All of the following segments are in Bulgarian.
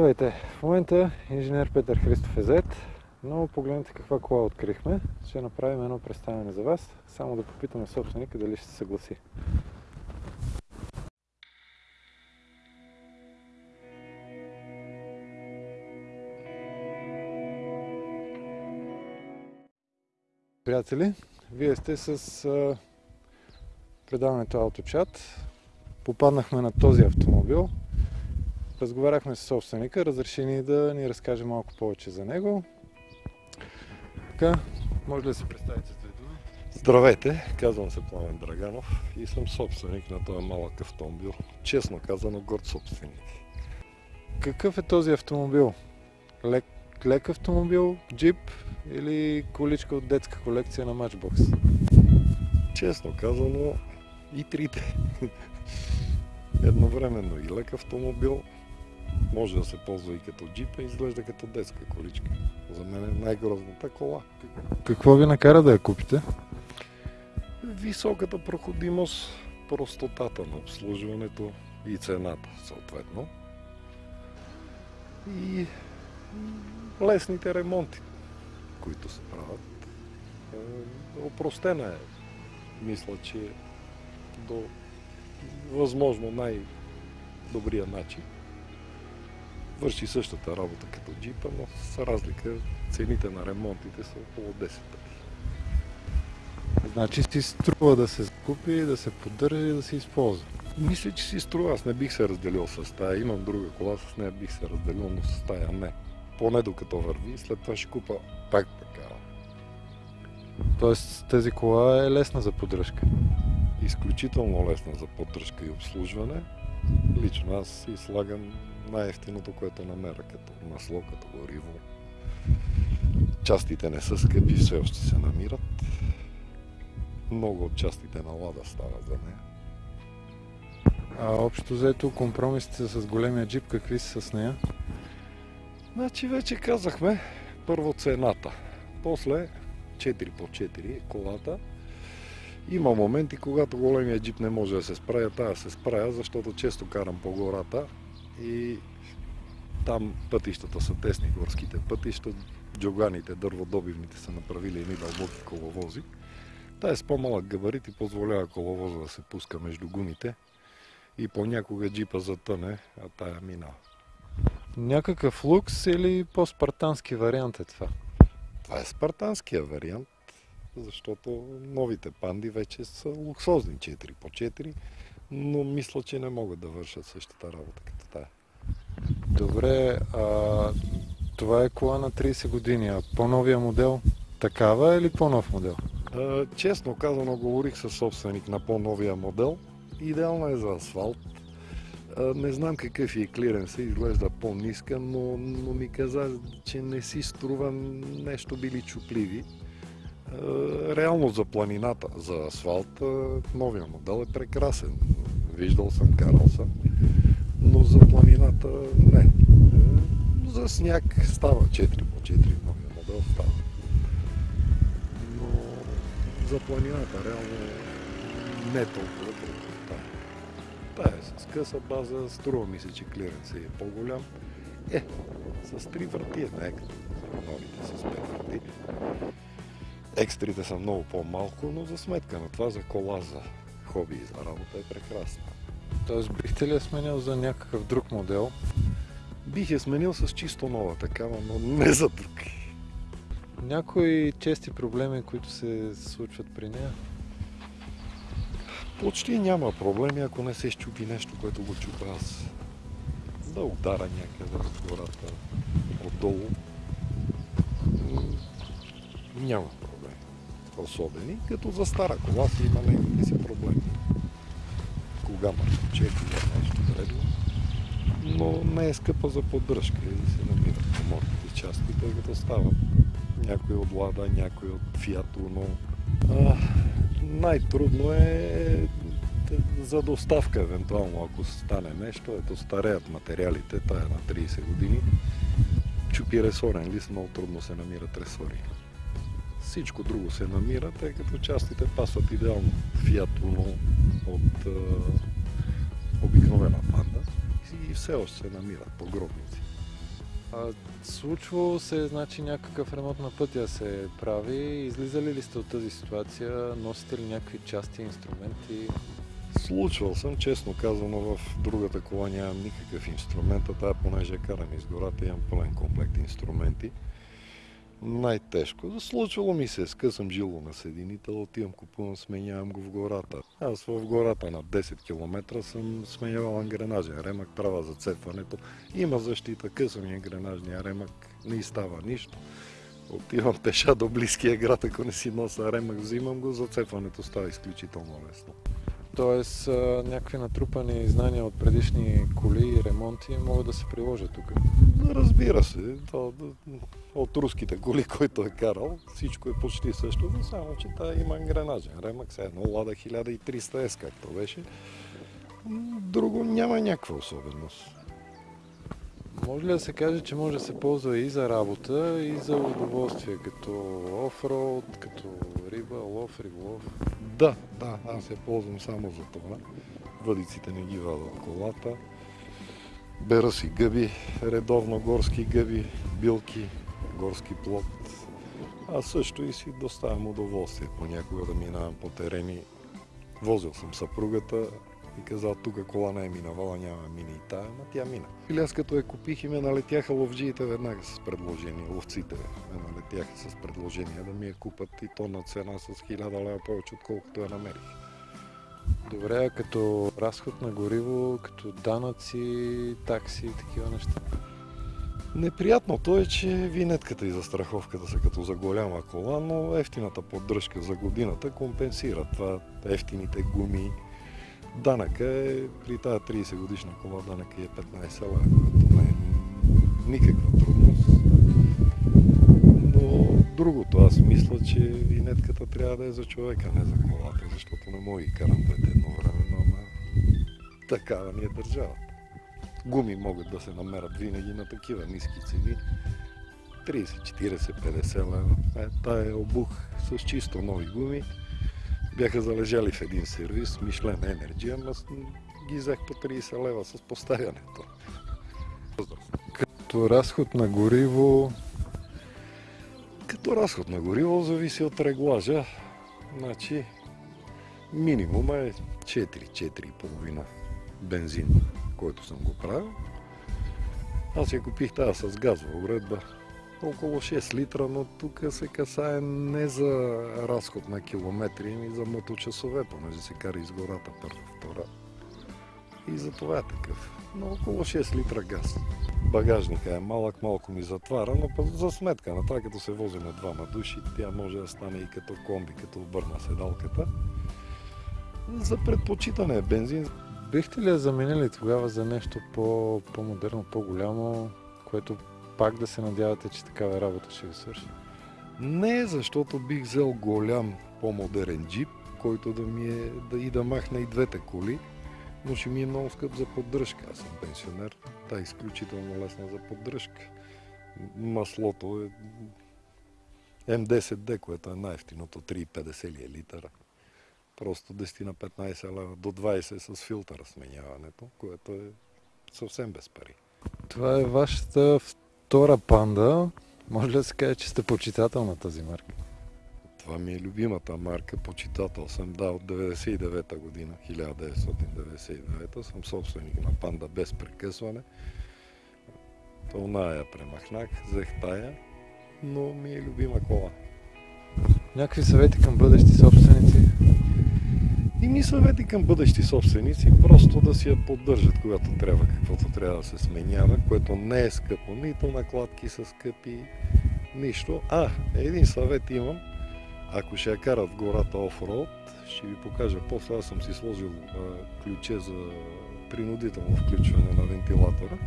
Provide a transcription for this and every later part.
Здравейте! В момента инженер Петър Христов е зет, но погледнете каква кола открихме. Ще направим едно представяне за вас, само да попитаме собственика дали ще се съгласи. Приятели, вие сте с предаването Авточат. Попаднахме на този автомобил. Разговаряхме с собственика, разреши ни да ни разкаже малко повече за него. Така, може ли да се представите с две думи? Здравейте, казвам се Пламен Драганов и съм собственик на този малък автомобил. Честно казано, горд собственик. Какъв е този автомобил? Лек, лек автомобил, джип или количка от детска колекция на Matchbox? Честно казано, и трите. Едновременно и лек автомобил, може да се ползва и като джип, и изглежда като детска количка. За мен е най-грозната кола. Какво ви накара да я купите? Високата проходимост, простотата на обслужването и цената, съответно. И лесните ремонти, които се правят. Е, опростена е. Мисля, че до възможно най-добрия начин. Върши същата работа като джипа, но с разлика цените на ремонтите са около 10 пъти. Значи си струва да се купи, да се поддържа и да се използва. Мисля, че си струва. Аз не бих се разделил с тая. Имам друга кола, с нея бих се разделил, но с тая не. Поне докато върви, след това ще купа пак така. Тоест тази кола е лесна за поддръжка. Изключително лесна за поддръжка и обслужване. Лично аз си слагам най-ефтиното, което намеря, като масло, като гориво. Частите не са скъпи, все още се намират. Много от частите на лада стават за нея. А общо взето компромисите с големия джип, какви са с нея? Значи вече казахме първо цената, после 4 по 4 колата. Има моменти, когато големия джип не може да се справя, тая се справя, защото често карам по гората и там пътищата са тесни, горските пътища, джоганите, дърводобивните са направили едни дълбоки коловози. Тая с по-малък габарит и позволява коловоза да се пуска между гумите и понякога джипа затъне, а тая минава. Някакъв лукс или по-спартански вариант е това? Това е спартанския вариант, защото новите панди вече са луксозни 4 по 4, но мисля, че не могат да вършат същата работа като тая. Добре, а, това е кола на 30 години, а по-новия модел такава е или по-нов модел? А, честно казано, говорих със собственик на по-новия модел. Идеална е за асфалт. А, не знам какъв е клиренса, изглежда по-ниска, но, но ми каза, че не си струва нещо били чупливи. Реално за планината, за асфалт, новия модел е прекрасен. Виждал съм, карал съм. Но за планината не. За сняг става 4 по 4 новия модел става. Но за планината реално не толкова тая. Тая е с къса база, струва ми се, че клиренс е по-голям. Е, с три врати е не като новите с 5 врати. Екстрите са много по-малко, но за сметка на това за кола, за хоби и за работа е прекрасна. Тоест бихте ли я сменил за някакъв друг модел? Бих я сменил с чисто нова такава, но не за друг. Някои чести проблеми, които се случват при нея? Почти няма проблеми, ако не се щупи нещо, което го чупа аз. Да удара някъде в гората, отдолу. Няма Особени, като за стара кола си има неговите си проблеми. Кога мъртвче, кога нещо вредно. Но не е скъпа за поддръжка и се намират поморните части, тъй като стават някой от Лада, някой от Uno. А, най-трудно е за доставка, евентуално, ако стане нещо. Ето стареят материалите, тая на 30 години. Чупи ресорен лист, много трудно се намират ресори. Всичко друго се намира, тъй като частите пасват идеално. Fiat Uno от а, обикновена панда и все още се намират погробници. А, случвало се, значи, някакъв ремонт на пътя се прави. Излизали ли сте от тази ситуация? Носите ли някакви части, инструменти? Случвал съм, честно казано, в другата кола нямам никакъв инструмент, а тая понеже карам из гората, имам пълен комплект инструменти. Най-тежко. Случвало ми се, скъсам жило на съединител, отивам, купувам, сменявам го в гората. Аз в гората на 10 км съм сменявал ангренажен ремък, права зацепването. Има защита, късам и ангренажния ремък, не става нищо. Отивам пеша до близкия град, ако не си носа ремък, взимам го, зацепването става изключително лесно. Тоест, някакви натрупани знания от предишни коли и ремонти могат да се приложат тук. Разбира се, то, от руските коли, който е карал, всичко е почти същото, само че та има ангренажен ремък, все едно Лада 1300S, както беше. Друго няма някаква особеност. Може ли да се каже, че може да се ползва и за работа, и за удоволствие, като офроуд, като риба, лов, риболов? Да, да, аз се ползвам само за това. Въдиците не ги вада от колата. Бера си гъби, редовно горски гъби, билки, горски плод. А също и си доставям удоволствие понякога да минавам по терени. Возил съм съпругата и казал, тук кола не е минавала, няма да мине и тая, ама тя мина. Или аз като я купих и ме налетяха ловджиите веднага с предложение, ловците ме налетяха с предложение да ми я купат и то на цена с 1000 лева повече, отколкото я намерих. Добре, като разход на гориво, като данъци, такси и такива неща. Неприятното е, че винетката и застраховката са като за голяма кола, но ефтината поддръжка за годината компенсира това, ефтините гуми. Данъка е, при тази 30 годишна кола, данъка е 15 лева, което не е никаква трудност. Но другото, аз мисля, че винетката трябва да е за човека, не за колата, защото не мога и карам двете едно време, ама такава ни е държавата гуми могат да се намерят винаги на такива ниски цени. 30, 40, 50 лева. Е, тая е обух с чисто нови гуми. Бяха залежали в един сервис, Мишлен Energy, ама ги взех по 30 лева с поставянето. Като разход на гориво, Като разход на гориво зависи от реглажа. Значи минимума е 4-4,5 бензин, който съм го правил. Аз я купих тази с газова уредба. Около 6 литра, но тук се касае не за разход на километри, ами за моточасове, понеже се кара из гората първа, втора. И за това е такъв. Но около 6 литра газ. Багажника е малък, малко ми затваря, но за сметка на това, като се возим на двама души, тя може да стане и като комби, като обърна седалката. За предпочитане е бензин. бихте ли я заменили тогава за нещо по, по-модерно, по-голямо, което пак да се надявате, че такава работа ще ви свърши? Не, защото бих взел голям, по-модерен джип, който да ми е да и да махне и двете коли, но ще ми е много скъп за поддръжка. Аз съм пенсионер, та е изключително лесна за поддръжка. Маслото е М10D, което е най-ефтиното, 3,50 ли е. Просто 10 на 15 лева, до 20 с филтъра сменяването, което е съвсем без пари. Това е вашата втора панда. Може ли да се каже, че сте почитател на тази марка? Това ми е любимата марка, почитател съм, да, от 99-та година, 1999 съм собственик на панда без прекъсване. Тълна я премахнах, взех тая, но ми е любима кола. Някакви съвети към бъдещи собственици? И ми съвети към бъдещи собственици, просто да си я поддържат, когато трябва, каквото трябва да се сменява, което не е скъпо, нито накладки са скъпи, нищо. А, един съвет имам, ако ще я карат в гората офроуд, ще ви покажа после, аз съм си сложил а, ключе за принудително включване на вентилатора,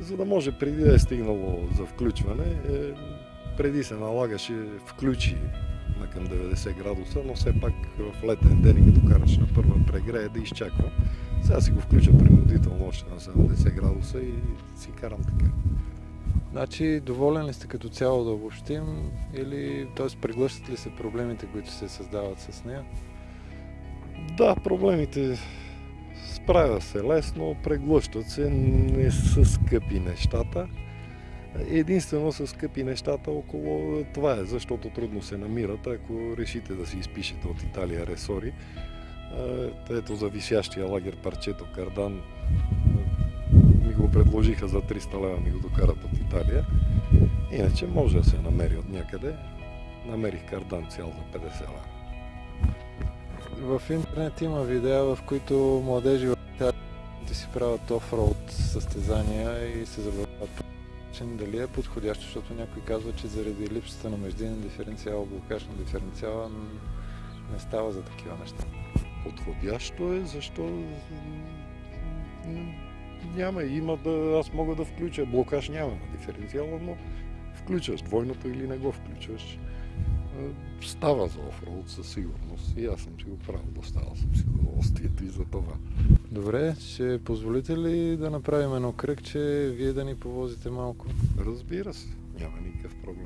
за да може преди да е стигнало за включване, е, преди се налагаше включи на към 90 градуса, но все пак в летен ден и като караш на първа прегрея да изчаквам. Сега си го включа принудително още на 70 градуса и си карам така. Значи, доволен ли сте като цяло да обобщим или т.е. преглъщат ли се проблемите, които се създават с нея? Да, проблемите справя се лесно, преглъщат се, не са скъпи нещата. Единствено са скъпи нещата около това е, защото трудно се намират. Ако решите да си изпишете от Италия ресори, ето за висящия лагер парчето кардан го предложиха за 300 лева, ми го докарат от Италия. Иначе може да се намери от някъде. Намерих кардан цял за 50 лева. В интернет има видеа, в които младежи в Италия си правят офроуд състезания и се забавляват начин. Дали е подходящо, защото някой казва, че заради липсата на междинен диференциал, блокаж на диференциала не става за такива неща. Подходящо е, защо няма. Има да, аз мога да включа. Блокаж няма на диференциала, но включваш двойното или не го включваш. Става за офроуд със сигурност. И аз съм си го правил, доставал съм си удоволствието и за това. Добре, ще позволите ли да направим едно кръг, че вие да ни повозите малко? Разбира се, няма никакъв проблем.